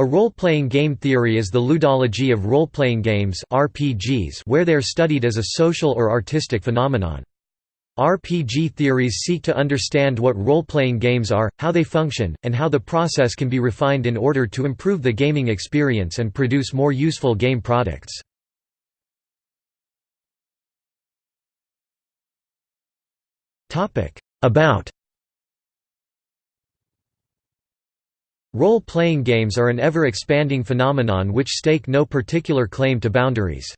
A role-playing game theory is the ludology of role-playing games RPGs where they are studied as a social or artistic phenomenon. RPG theories seek to understand what role-playing games are, how they function, and how the process can be refined in order to improve the gaming experience and produce more useful game products. About Role-playing games are an ever-expanding phenomenon which stake no particular claim to boundaries.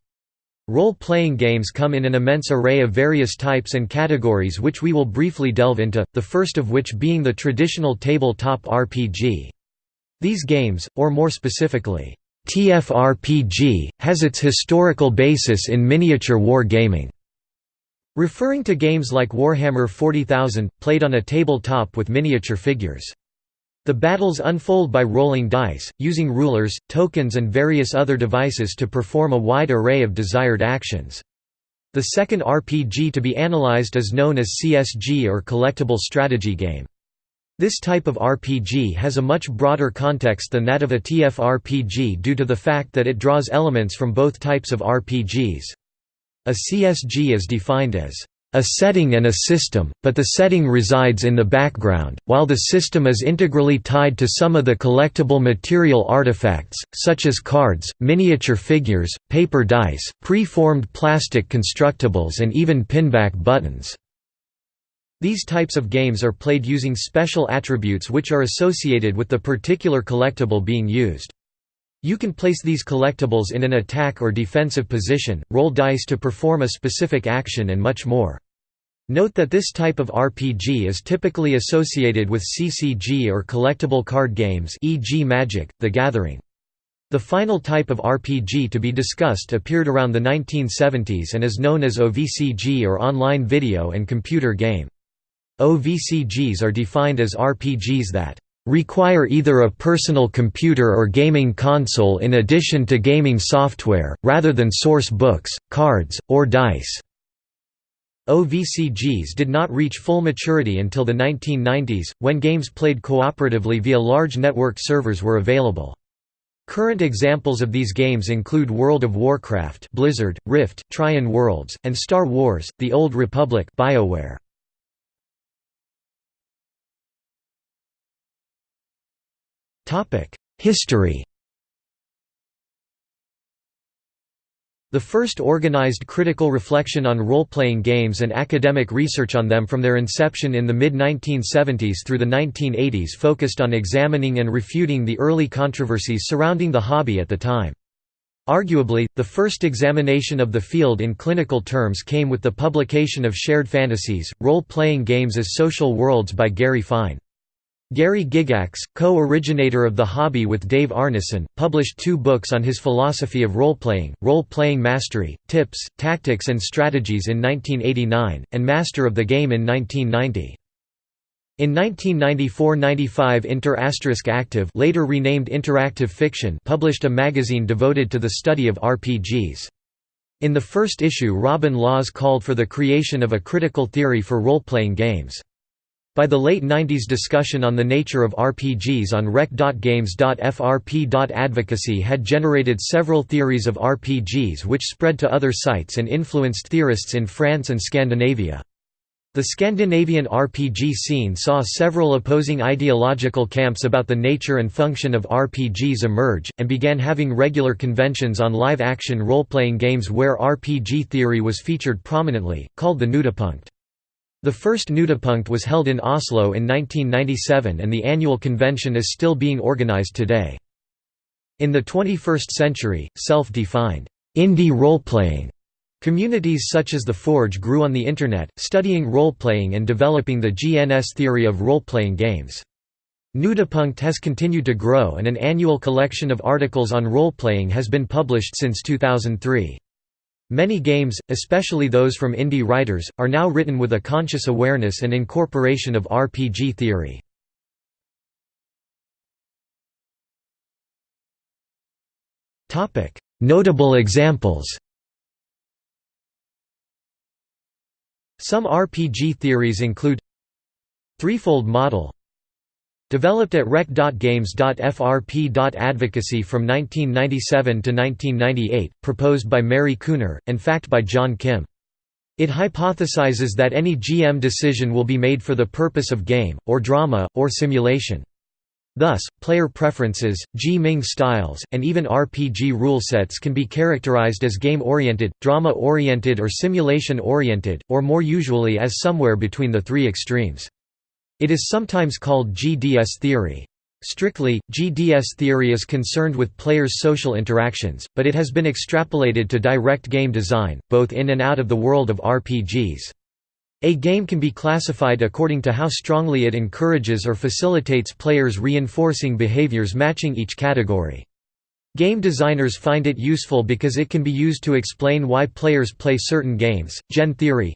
Role-playing games come in an immense array of various types and categories which we will briefly delve into, the first of which being the traditional tabletop RPG. These games, or more specifically, TFRPG, has its historical basis in miniature war gaming. Referring to games like Warhammer 40,000, played on a tabletop with miniature figures. The battles unfold by rolling dice, using rulers, tokens and various other devices to perform a wide array of desired actions. The second RPG to be analyzed is known as CSG or Collectible Strategy Game. This type of RPG has a much broader context than that of a TFRPG due to the fact that it draws elements from both types of RPGs. A CSG is defined as a setting and a system, but the setting resides in the background, while the system is integrally tied to some of the collectible material artifacts, such as cards, miniature figures, paper dice, pre-formed plastic constructibles and even pinback buttons. These types of games are played using special attributes which are associated with the particular collectible being used. You can place these collectibles in an attack or defensive position, roll dice to perform a specific action and much more. Note that this type of RPG is typically associated with CCG or collectible card games e.g. Magic, The Gathering. The final type of RPG to be discussed appeared around the 1970s and is known as OVCG or Online Video and Computer Game. OVCGs are defined as RPGs that require either a personal computer or gaming console in addition to gaming software, rather than source books, cards, or dice. OVCGs did not reach full maturity until the 1990s, when games played cooperatively via large network servers were available. Current examples of these games include World of Warcraft Blizzard, Rift, Trion Worlds, and Star Wars, The Old Republic BioWare. History The first organized critical reflection on role-playing games and academic research on them from their inception in the mid-1970s through the 1980s focused on examining and refuting the early controversies surrounding the hobby at the time. Arguably, the first examination of the field in clinical terms came with the publication of Shared Fantasies, Role-Playing Games as Social Worlds by Gary Fine. Gary Gygax, co-originator of the hobby with Dave Arneson, published two books on his philosophy of role-playing, Role-Playing Mastery, Tips, Tactics and Strategies in 1989, and Master of the Game in 1990. In 1994–95 Inter Active later renamed Interactive Fiction published a magazine devoted to the study of RPGs. In the first issue Robin Laws called for the creation of a critical theory for role-playing games. By the late 90s discussion on the nature of RPGs on rec.games.frp.advocacy had generated several theories of RPGs which spread to other sites and influenced theorists in France and Scandinavia. The Scandinavian RPG scene saw several opposing ideological camps about the nature and function of RPGs emerge, and began having regular conventions on live-action role-playing games where RPG theory was featured prominently, called the Knutepunkt. The first Knutepunkt was held in Oslo in 1997 and the annual convention is still being organized today. In the 21st century, self-defined indie role-playing communities such as The Forge grew on the Internet, studying role-playing and developing the GNS theory of role-playing games. Knutepunkt has continued to grow and an annual collection of articles on role-playing has been published since 2003. Many games, especially those from indie writers, are now written with a conscious awareness and incorporation of RPG theory. Notable examples Some RPG theories include Threefold model Developed at rec.games.frp.advocacy from 1997 to 1998, proposed by Mary Kuhner, and FAQ by John Kim. It hypothesizes that any GM decision will be made for the purpose of game, or drama, or simulation. Thus, player preferences, G-Ming styles, and even RPG rule sets can be characterized as game-oriented, drama-oriented or simulation-oriented, or more usually as somewhere between the three extremes. It is sometimes called GDS theory. Strictly, GDS theory is concerned with players' social interactions, but it has been extrapolated to direct game design, both in and out of the world of RPGs. A game can be classified according to how strongly it encourages or facilitates players reinforcing behaviors matching each category. Game designers find it useful because it can be used to explain why players play certain games. Gen theory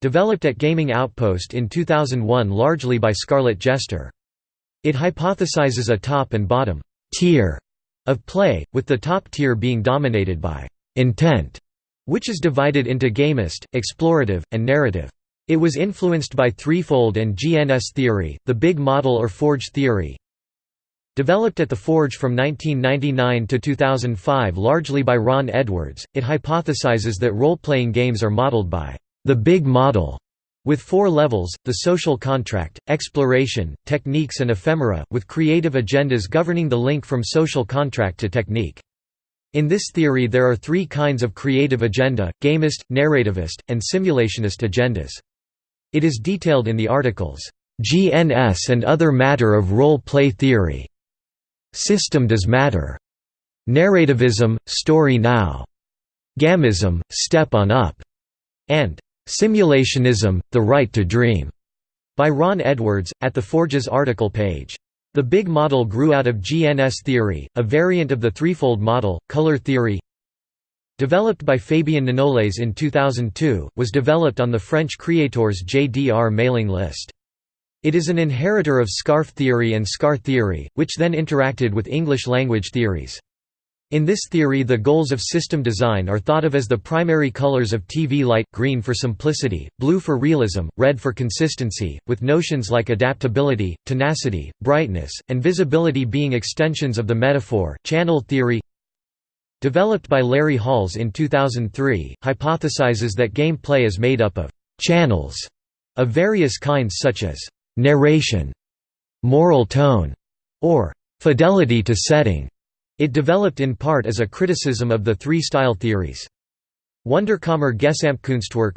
developed at Gaming Outpost in 2001 largely by Scarlett Jester. It hypothesizes a top and bottom tier of play, with the top tier being dominated by intent, which is divided into gamist, explorative, and narrative. It was influenced by threefold and GNS theory, the big model or forge theory. Developed at the Forge from 1999 to 2005 largely by Ron Edwards, it hypothesizes that role-playing games are modeled by the big model with four levels, the social contract, exploration, techniques and ephemera, with creative agendas governing the link from social contract to technique. In this theory there are three kinds of creative agenda, gamist, narrativist, and simulationist agendas. It is detailed in the articles, "'GNS and Other Matter of Role-Play Theory' System Does Matter' Narrativism, Story Now' Gamism, Step on Up' and Simulationism, The Right to Dream, by Ron Edwards, at the Forge's article page. The big model grew out of GNS theory, a variant of the threefold model, color theory. Developed by Fabien Ninoles in 2002, was developed on the French Creators JDR mailing list. It is an inheritor of SCARF theory and SCAR theory, which then interacted with English language theories. In this theory the goals of system design are thought of as the primary colors of TV light, green for simplicity, blue for realism, red for consistency, with notions like adaptability, tenacity, brightness, and visibility being extensions of the metaphor. Channel theory Developed by Larry Halls in 2003, hypothesizes that gameplay is made up of «channels» of various kinds such as «narration», «moral tone» or «fidelity to setting». It developed in part as a criticism of the three style theories. Wunderkammer Gesamtkunstwerk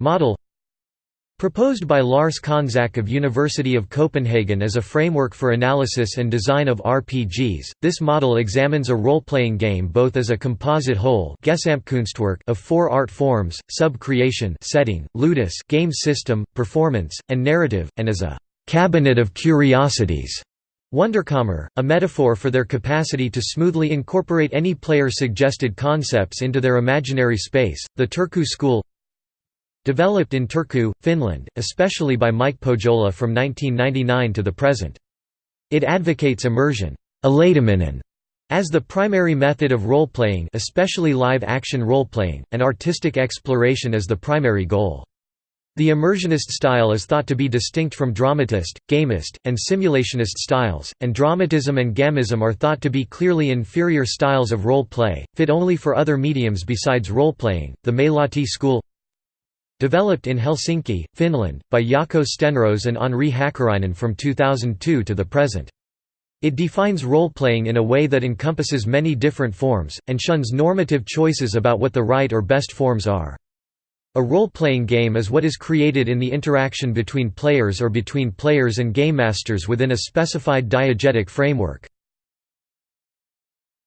model Proposed by Lars Konzack of University of Copenhagen as a framework for analysis and design of RPGs, this model examines a role-playing game both as a composite whole of four art forms, sub-creation setting, ludus game system, performance, and narrative, and as a «cabinet of curiosities» Wunderkammer, a metaphor for their capacity to smoothly incorporate any player-suggested concepts into their imaginary space. The Turku school developed in Turku, Finland, especially by Mike Pohjola from 1999 to the present. It advocates immersion as the primary method of role-playing especially live-action role-playing, and artistic exploration as the primary goal. The immersionist style is thought to be distinct from dramatist, gamist, and simulationist styles, and dramatism and gamism are thought to be clearly inferior styles of role play, fit only for other mediums besides role-playing. The Meilahti school developed in Helsinki, Finland, by Jaakko Stenros and Henri Hakkarainen from 2002 to the present. It defines role-playing in a way that encompasses many different forms, and shuns normative choices about what the right or best forms are. A role-playing game is what is created in the interaction between players or between players and game masters within a specified diegetic framework.